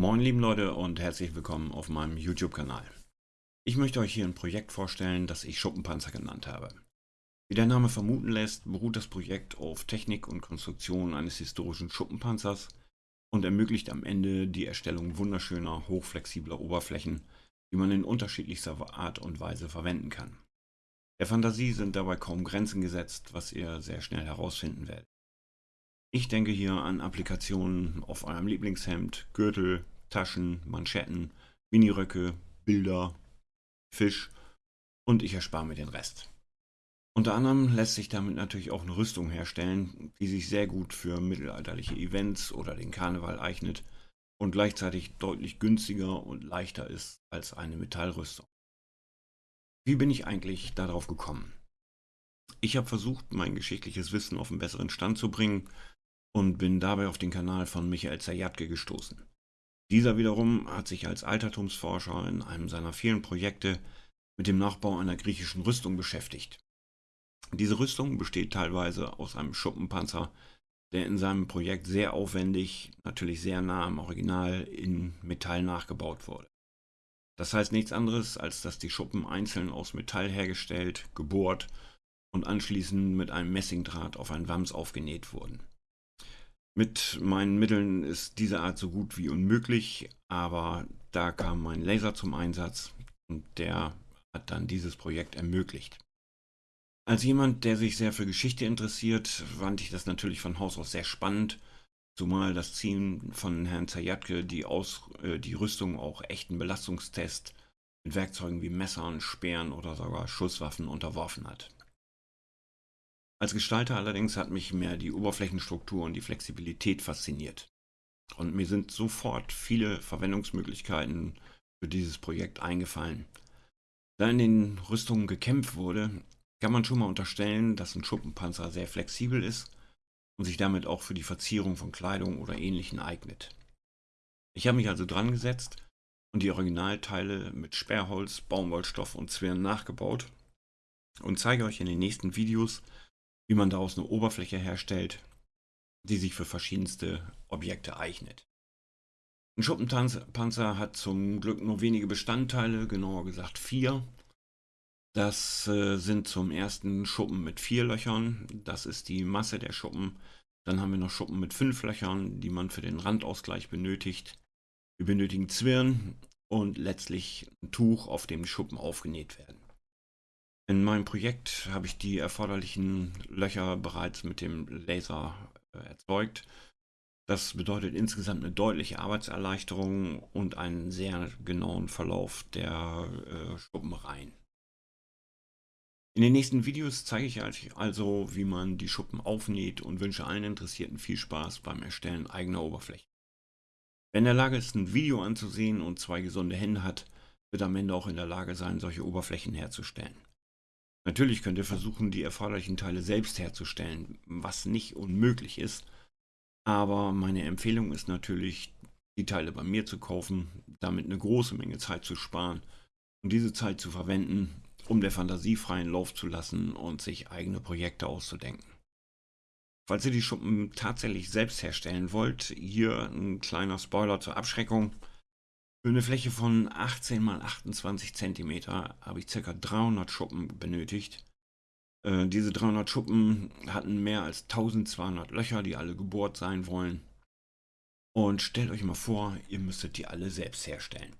Moin lieben Leute und herzlich willkommen auf meinem YouTube-Kanal. Ich möchte euch hier ein Projekt vorstellen, das ich Schuppenpanzer genannt habe. Wie der Name vermuten lässt, beruht das Projekt auf Technik und Konstruktion eines historischen Schuppenpanzers und ermöglicht am Ende die Erstellung wunderschöner, hochflexibler Oberflächen, die man in unterschiedlichster Art und Weise verwenden kann. Der Fantasie sind dabei kaum Grenzen gesetzt, was ihr sehr schnell herausfinden werdet. Ich denke hier an Applikationen auf eurem Lieblingshemd, Gürtel, Taschen, Manschetten, Miniröcke, Bilder, Fisch und ich erspare mir den Rest. Unter anderem lässt sich damit natürlich auch eine Rüstung herstellen, die sich sehr gut für mittelalterliche Events oder den Karneval eignet und gleichzeitig deutlich günstiger und leichter ist als eine Metallrüstung. Wie bin ich eigentlich darauf gekommen? Ich habe versucht, mein geschichtliches Wissen auf einen besseren Stand zu bringen und bin dabei auf den Kanal von Michael Zajatke gestoßen. Dieser wiederum hat sich als Altertumsforscher in einem seiner vielen Projekte mit dem Nachbau einer griechischen Rüstung beschäftigt. Diese Rüstung besteht teilweise aus einem Schuppenpanzer, der in seinem Projekt sehr aufwendig, natürlich sehr nah am Original in Metall nachgebaut wurde. Das heißt nichts anderes, als dass die Schuppen einzeln aus Metall hergestellt, gebohrt und anschließend mit einem Messingdraht auf ein Wams aufgenäht wurden. Mit meinen Mitteln ist diese Art so gut wie unmöglich, aber da kam mein Laser zum Einsatz und der hat dann dieses Projekt ermöglicht. Als jemand, der sich sehr für Geschichte interessiert, fand ich das natürlich von Haus aus sehr spannend, zumal das Ziel von Herrn Zajatke die, Aus, äh, die Rüstung auch echten Belastungstest mit Werkzeugen wie Messern, Speeren oder sogar Schusswaffen unterworfen hat. Als Gestalter allerdings hat mich mehr die Oberflächenstruktur und die Flexibilität fasziniert. Und mir sind sofort viele Verwendungsmöglichkeiten für dieses Projekt eingefallen. Da in den Rüstungen gekämpft wurde, kann man schon mal unterstellen, dass ein Schuppenpanzer sehr flexibel ist und sich damit auch für die Verzierung von Kleidung oder Ähnlichem eignet. Ich habe mich also dran gesetzt und die Originalteile mit Sperrholz, Baumwollstoff und Zwirn nachgebaut und zeige euch in den nächsten Videos, wie man daraus eine Oberfläche herstellt, die sich für verschiedenste Objekte eignet. Ein Schuppenpanzer hat zum Glück nur wenige Bestandteile, genauer gesagt vier. Das äh, sind zum ersten Schuppen mit vier Löchern, das ist die Masse der Schuppen. Dann haben wir noch Schuppen mit fünf Löchern, die man für den Randausgleich benötigt. Wir benötigen Zwirn und letztlich ein Tuch, auf dem die Schuppen aufgenäht werden. In meinem Projekt habe ich die erforderlichen Löcher bereits mit dem Laser äh, erzeugt. Das bedeutet insgesamt eine deutliche Arbeitserleichterung und einen sehr genauen Verlauf der äh, Schuppenreihen. In den nächsten Videos zeige ich euch also, wie man die Schuppen aufnäht und wünsche allen Interessierten viel Spaß beim Erstellen eigener Oberflächen. Wer in der Lage ist, ein Video anzusehen und zwei gesunde Hände hat, wird am Ende auch in der Lage sein, solche Oberflächen herzustellen. Natürlich könnt ihr versuchen, die erforderlichen Teile selbst herzustellen, was nicht unmöglich ist. Aber meine Empfehlung ist natürlich, die Teile bei mir zu kaufen, damit eine große Menge Zeit zu sparen und diese Zeit zu verwenden, um der Fantasie freien Lauf zu lassen und sich eigene Projekte auszudenken. Falls ihr die Schuppen tatsächlich selbst herstellen wollt, hier ein kleiner Spoiler zur Abschreckung. Für eine Fläche von 18 x 28 cm habe ich ca. 300 Schuppen benötigt. Äh, diese 300 Schuppen hatten mehr als 1200 Löcher, die alle gebohrt sein wollen. Und stellt euch mal vor, ihr müsstet die alle selbst herstellen.